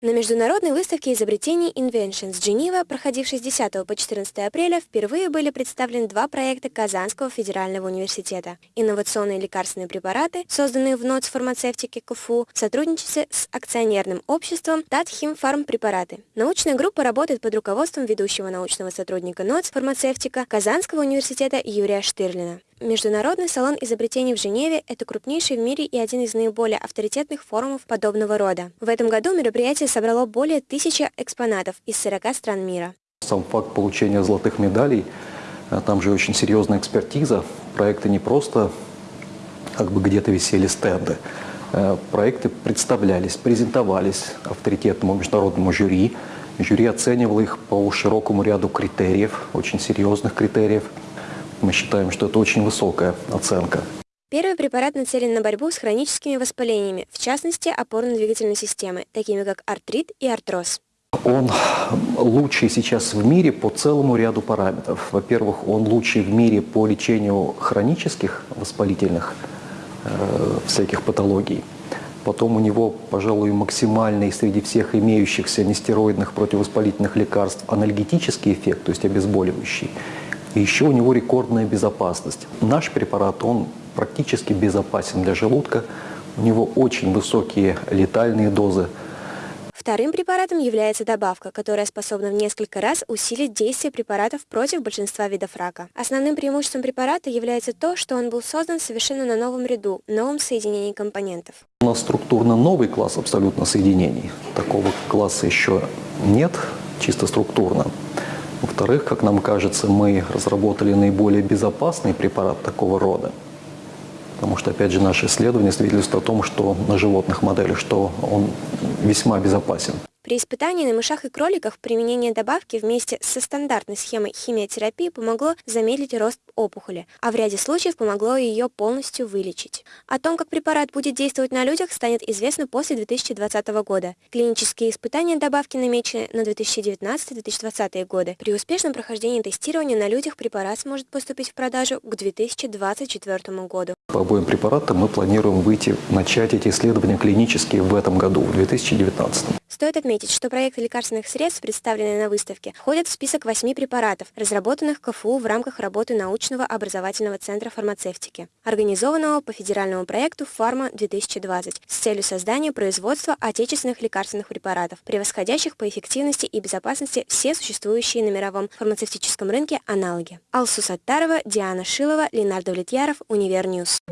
На международной выставке изобретений Inventions Geneva, проходившей с 10 по 14 апреля, впервые были представлены два проекта Казанского федерального университета. Инновационные лекарственные препараты, созданные в НОЦ фармацевтики КФУ в сотрудничестве с акционерным обществом Татхим Фармпрепараты. Научная группа работает под руководством ведущего научного сотрудника НОЦ фармацевтика Казанского университета Юрия Штырлина. Международный салон изобретений в Женеве – это крупнейший в мире и один из наиболее авторитетных форумов подобного рода. В этом году мероприятие собрало более тысячи экспонатов из 40 стран мира. Сам факт получения золотых медалей, э, там же очень серьезная экспертиза. Проекты не просто как бы где-то висели стенды. Э, проекты представлялись, презентовались авторитетному международному жюри. Жюри оценивало их по широкому ряду критериев, очень серьезных критериев. Мы считаем, что это очень высокая оценка. Первый препарат нацелен на борьбу с хроническими воспалениями, в частности опорно-двигательной системы, такими как артрит и артроз. Он лучший сейчас в мире по целому ряду параметров. Во-первых, он лучший в мире по лечению хронических воспалительных э, всяких патологий. Потом у него, пожалуй, максимальный среди всех имеющихся нестероидных противовоспалительных лекарств анальгетический эффект, то есть обезболивающий. И еще у него рекордная безопасность. Наш препарат, он практически безопасен для желудка. У него очень высокие летальные дозы. Вторым препаратом является добавка, которая способна в несколько раз усилить действие препаратов против большинства видов рака. Основным преимуществом препарата является то, что он был создан совершенно на новом ряду, новом соединении компонентов. У нас структурно новый класс абсолютно соединений. Такого класса еще нет, чисто структурно. Во-вторых, как нам кажется, мы разработали наиболее безопасный препарат такого рода. Потому что, опять же, наши исследования свидетельствуют о том, что на животных моделях, что он весьма безопасен. При испытании на мышах и кроликах применение добавки вместе со стандартной схемой химиотерапии помогло замедлить рост опухоли, а в ряде случаев помогло ее полностью вылечить. О том, как препарат будет действовать на людях, станет известно после 2020 года. Клинические испытания добавки намечены на 2019-2020 годы. При успешном прохождении тестирования на людях препарат сможет поступить в продажу к 2024 году. По обоим препаратам мы планируем выйти, начать эти исследования клинические в этом году, в 2019. Стоит отметить, что проекты лекарственных средств, представленные на выставке, входят в список восьми препаратов, разработанных КФУ в рамках работы научного образовательного центра фармацевтики, организованного по федеральному проекту «Фарма-2020» с целью создания производства отечественных лекарственных препаратов, превосходящих по эффективности и безопасности все существующие на мировом фармацевтическом рынке аналоги. Алсу Саттарова, Диана Шилова, Ленар Давлетьяров, Univer News.